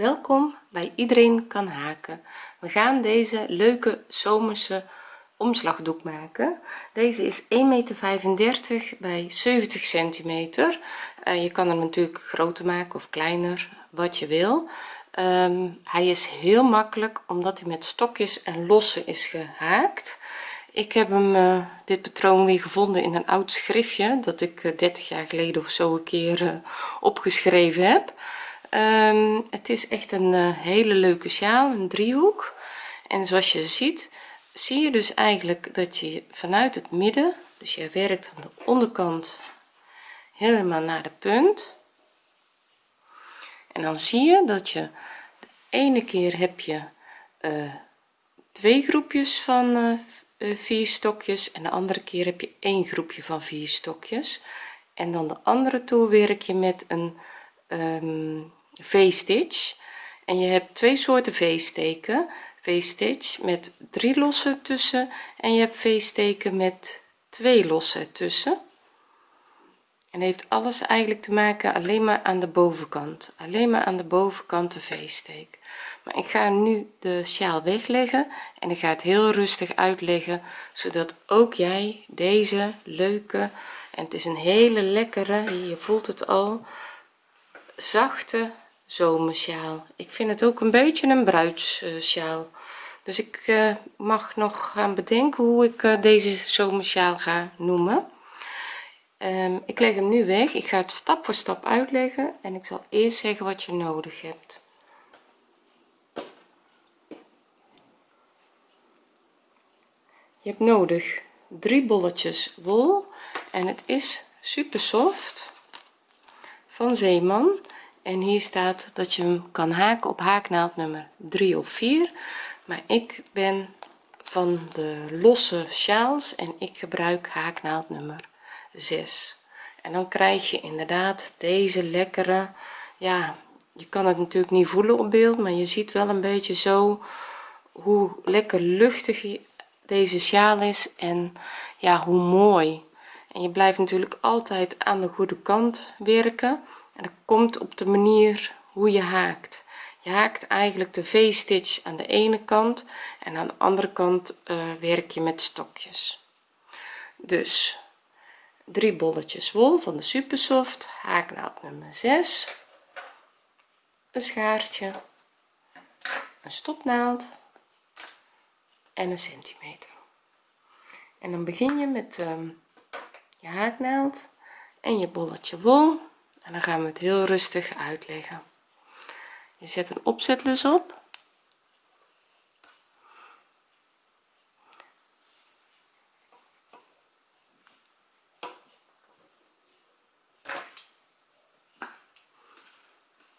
welkom bij iedereen kan haken. We gaan deze leuke zomerse omslagdoek maken. Deze is 1,35 meter bij 70 centimeter. Uh, je kan hem natuurlijk groter maken of kleiner wat je wil. Um, hij is heel makkelijk omdat hij met stokjes en losse is gehaakt. Ik heb hem uh, dit patroon weer gevonden in een oud schriftje dat ik uh, 30 jaar geleden of zo een keer opgeschreven heb um, het is echt een hele leuke sjaal een driehoek. En zoals je ziet zie je dus eigenlijk dat je vanuit het midden dus je werkt aan de onderkant helemaal naar de punt. En dan zie je dat je de ene keer heb je uh, twee groepjes van uh, vier stokjes en de andere keer heb je één groepje van vier stokjes. En dan de andere toer werk je met een um, v-stitch. En je hebt twee soorten v-steken. V-stitch met drie losse tussen en je hebt v-steken met twee losse tussen. En heeft alles eigenlijk te maken alleen maar aan de bovenkant. Alleen maar aan de bovenkant de v-steek. Maar ik ga nu de sjaal wegleggen en ik ga het heel rustig uitleggen zodat ook jij deze leuke en het is een hele lekkere je voelt het al zachte zomersjaal. Ik vind het ook een beetje een bruidssjaal dus ik uh, mag nog gaan bedenken hoe ik uh, deze zomersjaal ga noemen. Um, ik leg hem nu weg. Ik ga het stap voor stap uitleggen en ik zal eerst zeggen wat je nodig hebt. Je hebt nodig drie bolletjes wol en het is super soft van Zeeman en hier staat dat je hem kan haken op haaknaald nummer 3 of 4 maar ik ben van de losse sjaals en ik gebruik haaknaald nummer 6 en dan krijg je inderdaad deze lekkere ja je kan het natuurlijk niet voelen op beeld maar je ziet wel een beetje zo hoe lekker luchtig deze sjaal is en ja hoe mooi. En je blijft natuurlijk altijd aan de goede kant werken dat komt op de manier hoe je haakt. Je haakt eigenlijk de v-stitch aan de ene kant en aan de andere kant uh, werk je met stokjes. Dus drie bolletjes wol van de supersoft haaknaald nummer 6 een schaartje een stopnaald en een centimeter. En dan begin je met um, je haaknaald en je bolletje wol en dan gaan we het heel rustig uitleggen. Je zet een opzetlus op.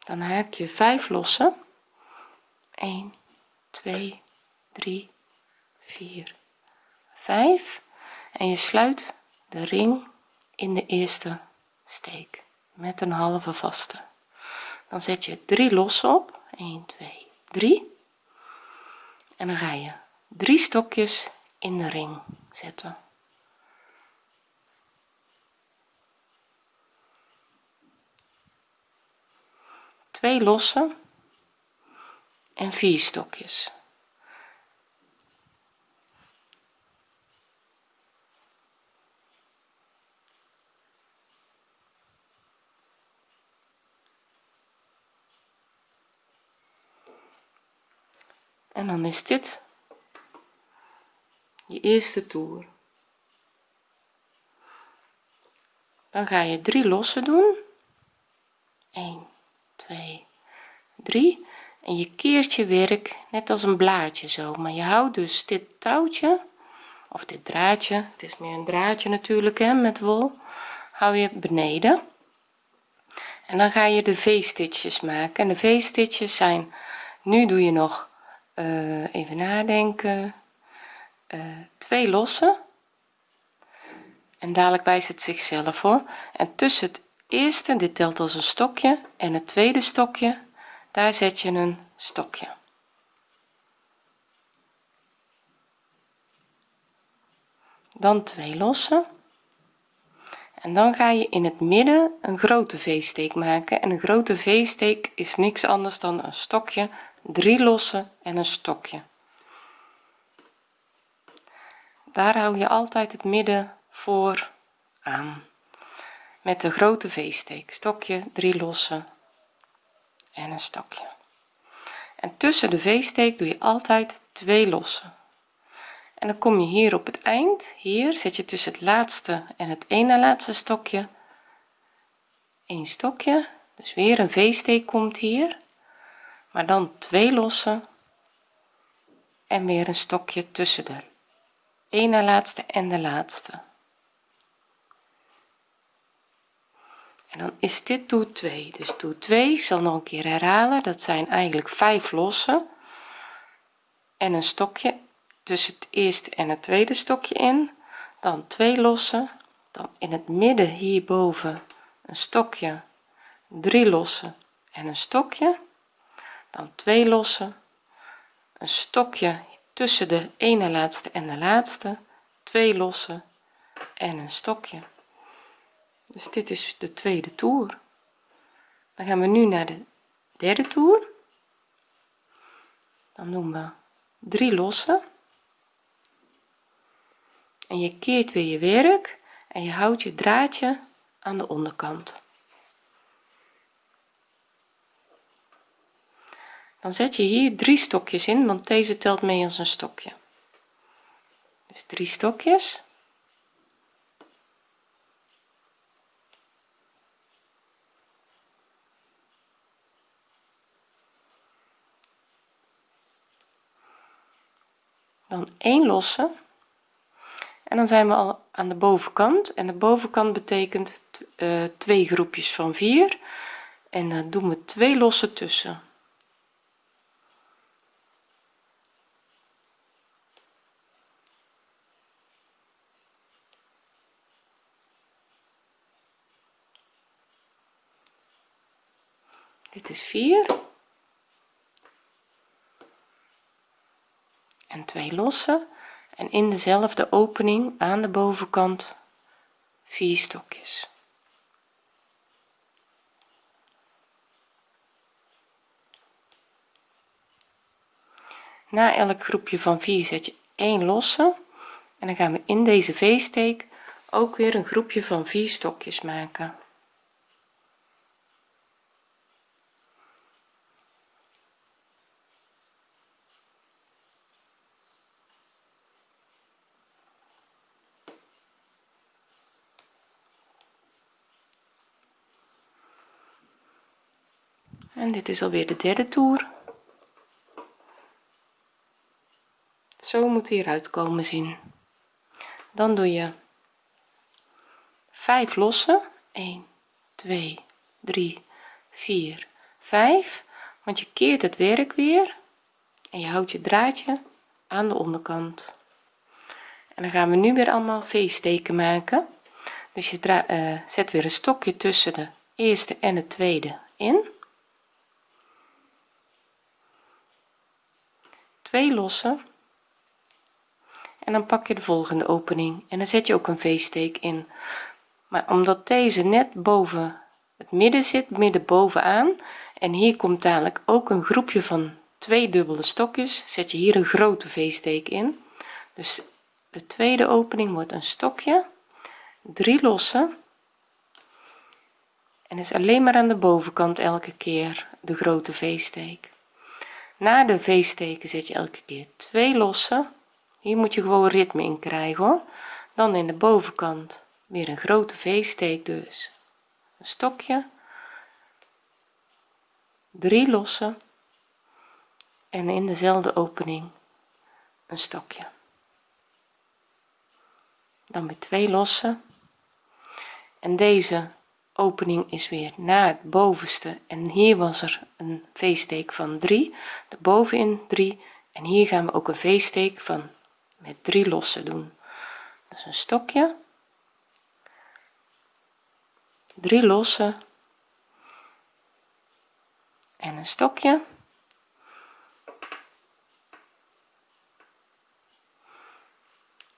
Dan haak je 5 lossen. 1 2 3 4 5 en je sluit de ring in de eerste steek met een halve vaste. Dan zet je 3 losse op. 1 2 3 en dan ga je drie stokjes in de ring zetten. Twee losse en vier stokjes en dan is dit je eerste toer. Dan ga je drie losse doen. 1 2 3 en je keert je werk net als een blaadje zo. Maar je houdt dus dit touwtje of dit draadje het is meer een draadje natuurlijk hè met wol hou je beneden. En dan ga je de v-stitches maken. En de v-stitches zijn nu doe je nog uh, even nadenken. Uh, twee losse en dadelijk wijst het zichzelf hoor. En tussen het eerste dit telt als een stokje en het tweede stokje daar zet je een stokje. Dan twee losse en dan ga je in het midden een grote v-steek maken. En een grote v-steek is niks anders dan een stokje drie losse en een stokje. Daar hou je altijd het midden voor aan. Met de grote v-steek. Stokje drie losse en een stokje. En tussen de v-steek doe je altijd twee losse en dan kom je hier op het eind. Hier zet je tussen het laatste en het ene laatste stokje. Een stokje. Dus weer een v-steek komt hier maar dan twee losse en weer een stokje tussen de ene laatste en de laatste. En dan is dit toer 2 dus toer 2 ik zal nog een keer herhalen dat zijn eigenlijk vijf losse en een stokje. Tussen het eerste en het tweede stokje in dan twee losse dan in het midden hierboven een stokje drie losse en een stokje dan twee losse een stokje tussen de ene laatste en de laatste twee losse en een stokje. Dus dit is de tweede toer. Dan gaan we nu naar de derde toer. Dan doen we drie losse en je keert weer je werk en je houdt je draadje aan de onderkant dan zet je hier drie stokjes in want deze telt mee als een stokje. Dus drie stokjes. Dan één losse. En dan zijn we al aan de bovenkant. En de bovenkant betekent uh, twee groepjes van vier. En dan doen we twee losse tussen dit is 4 en twee losse en in dezelfde opening aan de bovenkant vier stokjes. Na elk groepje van 4 zet je 1 losse. En dan gaan we in deze v-steek ook weer een groepje van 4 stokjes maken dit is alweer de derde toer. Zo moet hij eruit komen zien. Dan doe je 5 losse 1 2 3 4 5 want je keert het werk weer. En je houdt je draadje aan de onderkant. En dan gaan we nu weer allemaal v-steken maken. Dus je uh, zet weer een stokje tussen de eerste en de tweede in twee losse en dan pak je de volgende opening en dan zet je ook een v-steek in. Maar omdat deze net boven het midden zit midden bovenaan en hier komt dadelijk ook een groepje van twee dubbele stokjes zet je hier een grote v-steek in. Dus de tweede opening wordt een stokje drie losse en is alleen maar aan de bovenkant elke keer de grote v-steek na de v-steken zet je elke keer twee losse. Hier moet je gewoon ritme in krijgen hoor. Dan in de bovenkant weer een grote v-steek dus. Een stokje. Drie losse. En in dezelfde opening een stokje. Dan weer twee losse en deze opening is weer na het bovenste. En hier was er een v-steek van 3 de bovenin 3 en hier gaan we ook een v-steek van met drie losse doen. Dus een stokje. Drie losse. En een stokje.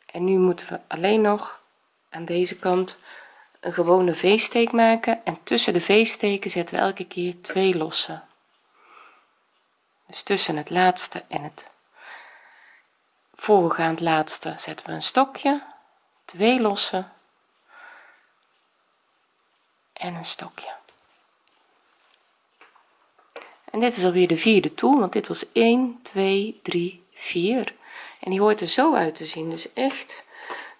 En nu moeten we alleen nog aan deze kant een gewone v-steek maken en tussen de v-steken zetten we elke keer twee losse. Dus tussen het laatste en het voorgaand laatste zetten we een stokje twee losse en een stokje. En dit is alweer de vierde toer want dit was 1 2 3 4 en die hoort er zo uit te zien dus echt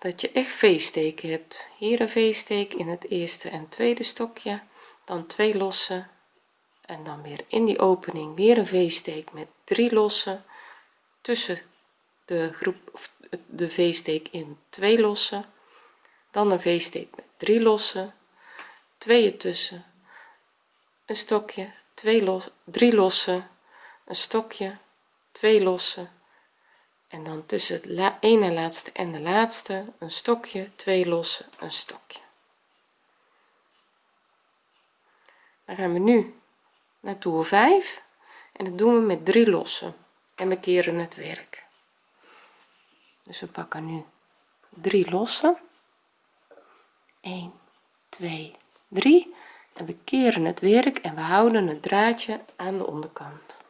dat je echt v-steken hebt. Hier een v-steek in het eerste en tweede stokje dan twee losse en dan weer in die opening weer een v-steek met drie losse tussen de groep of de v-steek in twee losse dan een v-steek met drie losse twee tussen een stokje twee los drie losse een stokje twee losse en dan tussen het ene laatste en de laatste een stokje twee losse een stokje. Dan gaan we nu naar toer 5 en dat doen we met drie lossen en we keren het werk. Dus we pakken nu drie lossen. 1 2 3 en we keren het werk en we houden het draadje aan de onderkant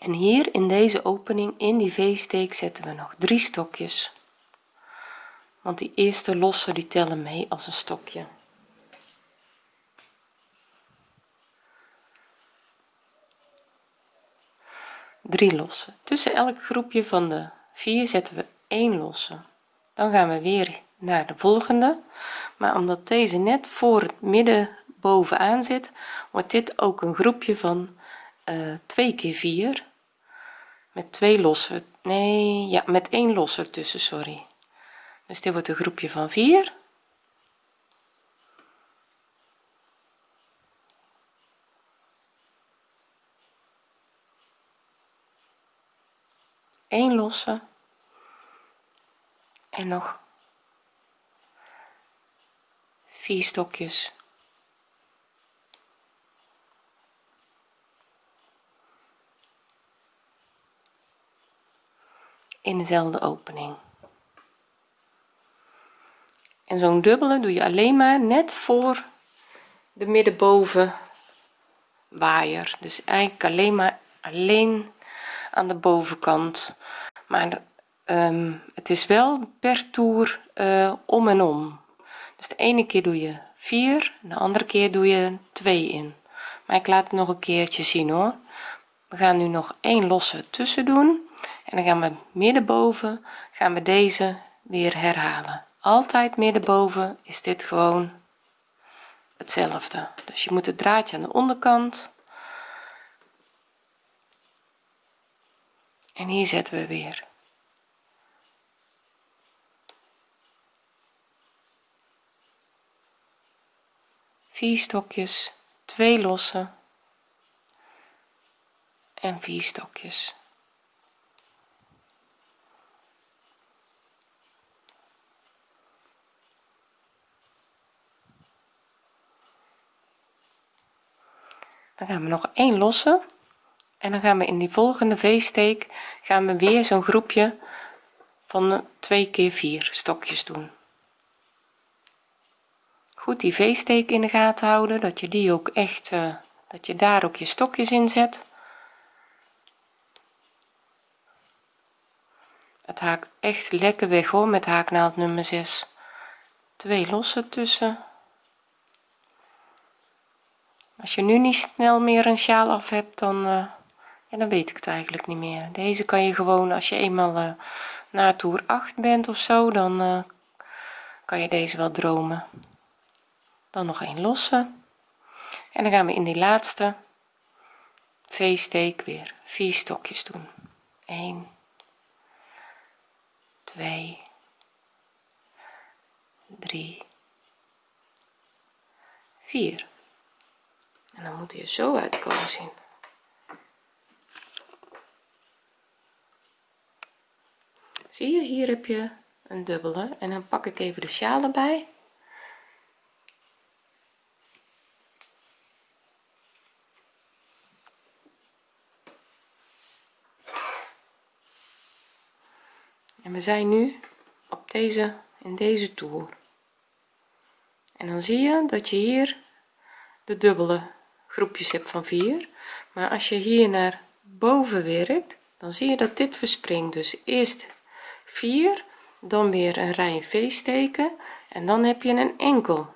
en hier in deze opening in die v-steek zetten we nog drie stokjes. Want die eerste losse die tellen mee als een stokje. Drie losse tussen elk groepje van de vier zetten we 1 losse. Dan gaan we weer naar de volgende. Maar omdat deze net voor het midden bovenaan zit wordt dit ook een groepje van uh, 2 keer 4 met twee losse nee ja met één los ertussen sorry. Dus dit wordt een groepje van 4 1 losse en nog vier stokjes in dezelfde opening. En zo'n dubbele doe je alleen maar net voor de middenboven waaier. Dus eigenlijk alleen maar alleen aan de bovenkant. Maar um, het is wel per toer uh, om en om. Dus de ene keer doe je 4 de andere keer doe je 2 in. Maar ik laat het nog een keertje zien hoor. We gaan nu nog één losse tussen doen en dan gaan we middenboven gaan we deze weer herhalen. Altijd middenboven is dit gewoon hetzelfde. Dus je moet het draadje aan de onderkant. En hier zetten we weer. Vier stokjes twee losse en vier stokjes dan gaan we nog één losse en dan gaan we in die volgende v-steek gaan we weer zo'n groepje van 2 keer 4 stokjes doen. Goed die v-steek in de gaten houden dat je die ook echt uh, dat je daar ook je stokjes in zet. Het haakt echt lekker weg hoor met haaknaald nummer 6 twee losse tussen als je nu niet snel meer een sjaal af hebt dan uh, ja, dan weet ik het eigenlijk niet meer. Deze kan je gewoon als je eenmaal uh, na toer 8 bent of zo dan uh, kan je deze wel dromen. Dan nog een losse. En dan gaan we in die laatste v-steek weer. Vier stokjes doen. 1 2 3 4 en dan moet hij er zo uitkomen zien. Zie je hier heb je een dubbele. En dan pak ik even de sjaal erbij. En we zijn nu op deze in deze toer. En dan zie je dat je hier de dubbele groepjes hebt van 4 maar als je hier naar boven werkt dan zie je dat dit verspringt. Dus eerst 4 dan weer een rij v-steken en dan heb je een enkel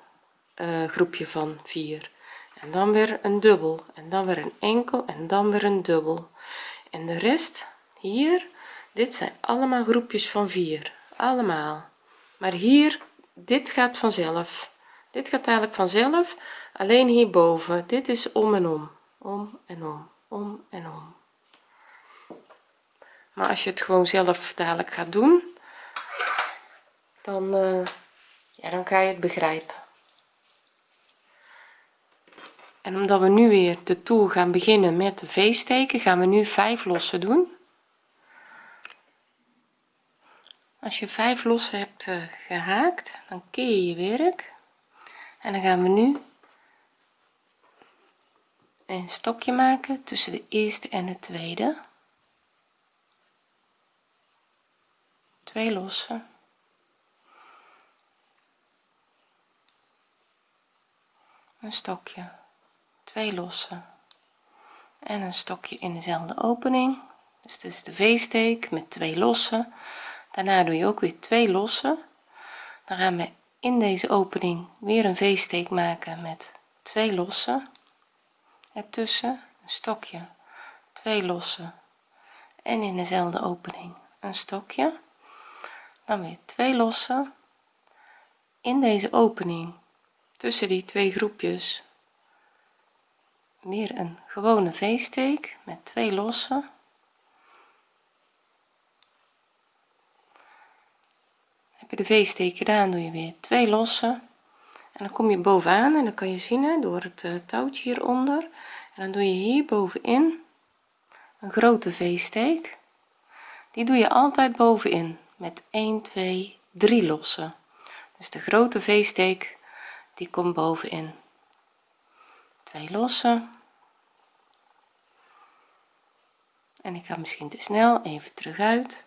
uh, groepje van 4 en dan weer een dubbel en dan weer een enkel en dan weer een dubbel. En de rest hier dit zijn allemaal groepjes van 4 allemaal. Maar hier dit gaat vanzelf dit gaat eigenlijk vanzelf alleen hierboven. Dit is om en om. Om en om. Om en om. Maar als je het gewoon zelf dadelijk gaat doen dan uh, ja dan kan je het begrijpen. En omdat we nu weer de toer gaan beginnen met de v-steken gaan we nu 5 lossen doen. Als je 5 lossen hebt uh, gehaakt dan keer je je werk en dan gaan we nu een stokje maken tussen de eerste en de tweede. Twee lossen. Een stokje. Twee lossen. En een stokje in dezelfde opening. Dus dit is de v-steek met twee lossen. Daarna doe je ook weer twee lossen. Dan gaan we in deze opening weer een v-steek maken met twee lossen ertussen een stokje twee lossen en in dezelfde opening een stokje. Dan weer twee lossen in deze opening. Tussen die twee groepjes weer een gewone v-steek met twee lossen heb je de v-steek gedaan doe je weer twee lossen. En dan kom je bovenaan en dan kan je zien door het uh, touwtje hieronder. En dan doe je hier bovenin een grote v-steek. Die doe je altijd bovenin met 1 2 3 lossen. Dus de grote v-steek die komt bovenin. Twee lossen. En ik ga misschien te snel even terug uit.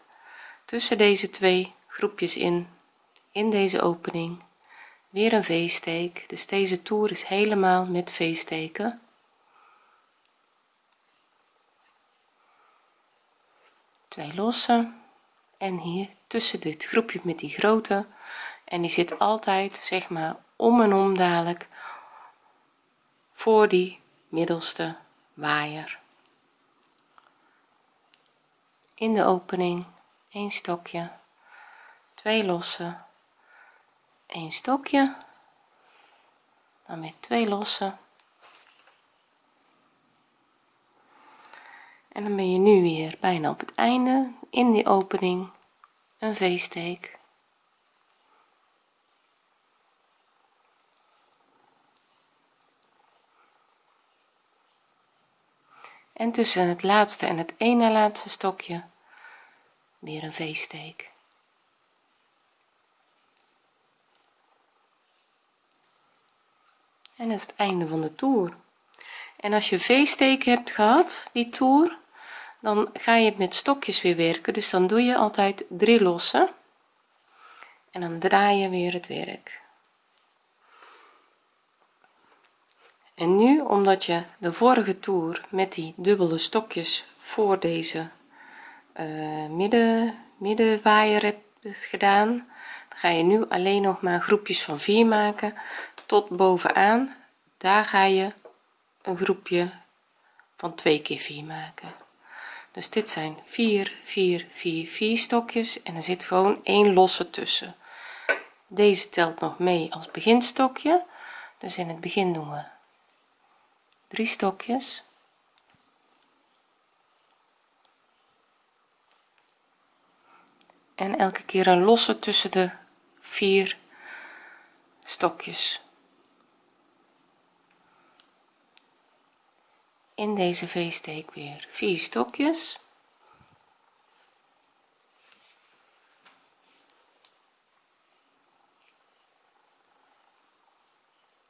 Tussen deze twee groepjes in. In deze opening. Weer een v-steek. Dus deze toer is helemaal met v-steken. Twee lossen en hier tussen dit groepje met die grote. En die zit altijd zeg maar om en om dadelijk voor die middelste waaier. In de opening een stokje twee lossen een stokje. Dan weer twee lossen en dan ben je nu weer bijna op het einde. In die opening. Een v-steek en tussen het laatste en het ene laatste stokje weer een v-steek en dat is het einde van de toer. En als je v-steken hebt gehad die toer dan ga je met stokjes weer werken. Dus dan doe je altijd drie lossen. En dan draai je weer het werk. En nu omdat je de vorige toer met die dubbele stokjes voor deze uh, midden middenwaaier hebt gedaan ga je nu alleen nog maar groepjes van 4 maken tot bovenaan. Daar ga je een groepje van 2 keer 4 maken. Dus dit zijn 4 4 4 4 stokjes. En er zit gewoon één losse tussen. Deze telt nog mee als beginstokje. Dus in het begin doen we drie stokjes. En elke keer een losse tussen de vier stokjes in deze v-steek weer. Vier stokjes.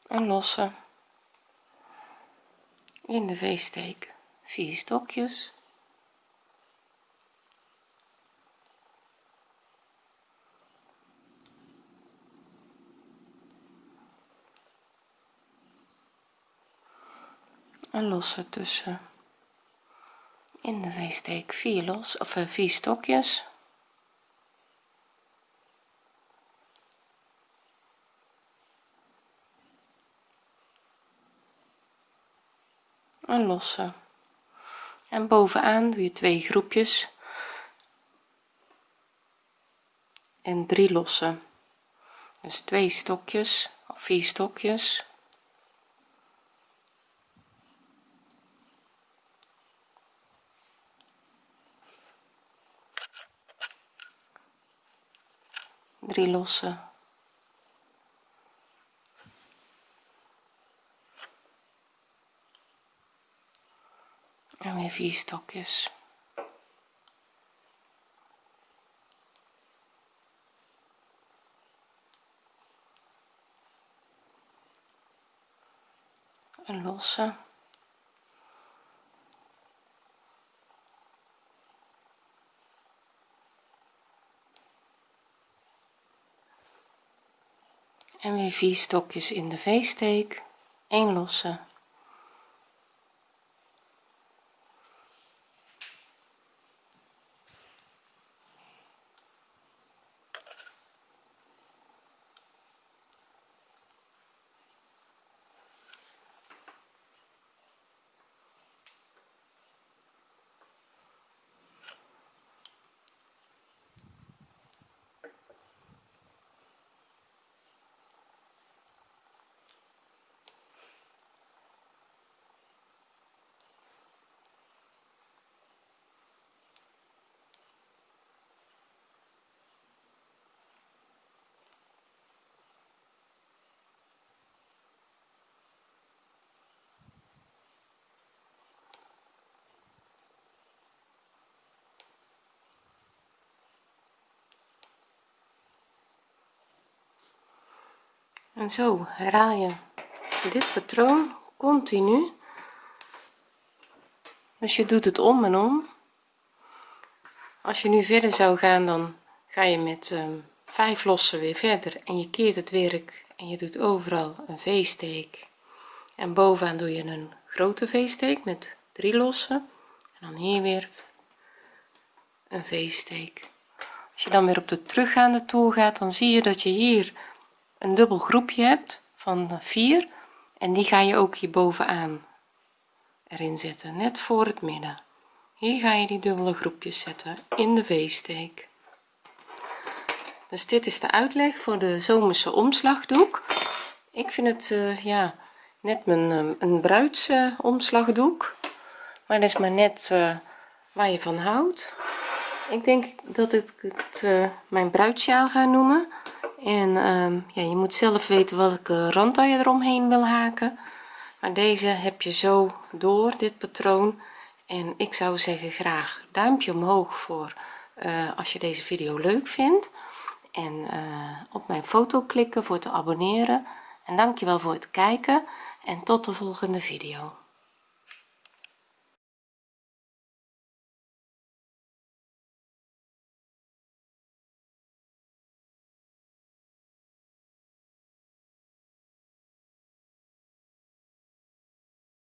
En losse in de v-steek vier stokjes een losse tussen. In de v-steek vier los of uh, vier stokjes. Een losse en bovenaan doe je twee groepjes. En drie losse dus twee stokjes of vier stokjes drie losse en weer vier stokjes. Een losse en weer vier stokjes in de v-steek. 1 losse en zo herhaal je dit patroon continu. Dus je doet het om en om. Als je nu verder zou gaan dan ga je met um, vijf lossen weer verder. En je keert het werk en je doet overal een v-steek. En bovenaan doe je een grote v-steek met drie lossen. En dan hier weer een v-steek. Als je dan weer op de teruggaande toer gaat dan zie je dat je hier een dubbel groepje hebt van 4 en die ga je ook hier bovenaan erin zetten net voor het midden. Hier ga je die dubbele groepjes zetten in de v-steek. Dus dit is de uitleg voor de zomerse omslagdoek. Ik vind het uh, ja net mijn uh, een bruids uh, omslagdoek maar dat is maar net uh, waar je van houdt. Ik denk dat ik het mijn bruidsjaal ga noemen en um, ja, je moet zelf weten welke rand je eromheen wil haken. Maar deze heb je zo door dit patroon. En ik zou zeggen graag duimpje omhoog voor uh, als je deze video leuk vindt. En uh, op mijn foto klikken voor te abonneren. En dankjewel voor het kijken. En tot de volgende video